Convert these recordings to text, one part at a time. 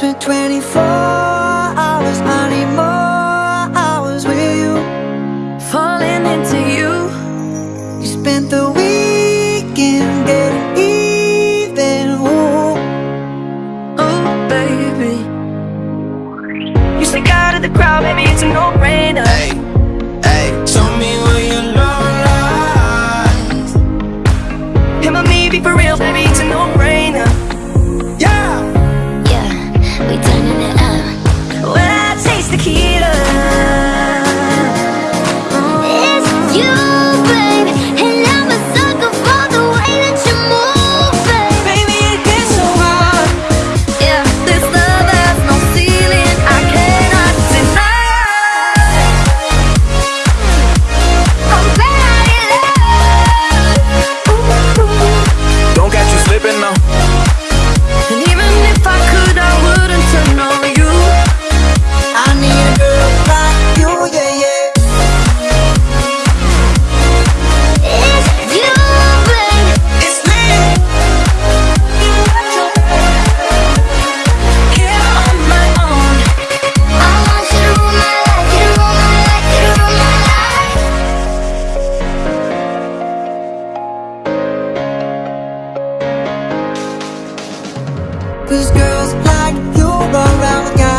Spent 24 hours I need more hours with you. Falling into you. You spent the weekend getting even Ooh, ooh, baby. You sneak out of the crowd, baby, it's a no-brainer. Hey. the key. Cause girls like you run around.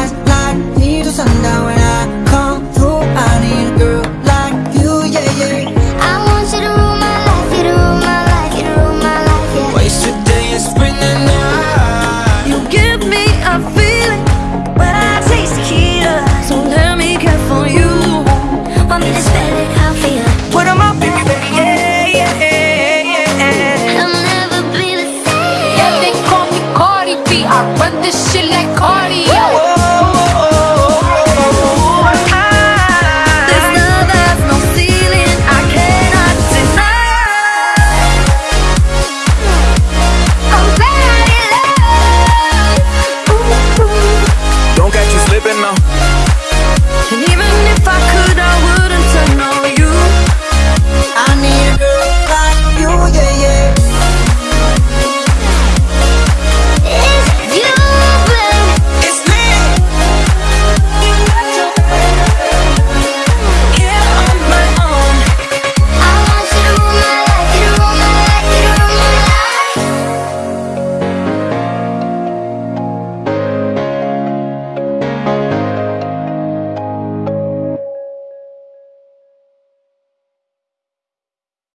When this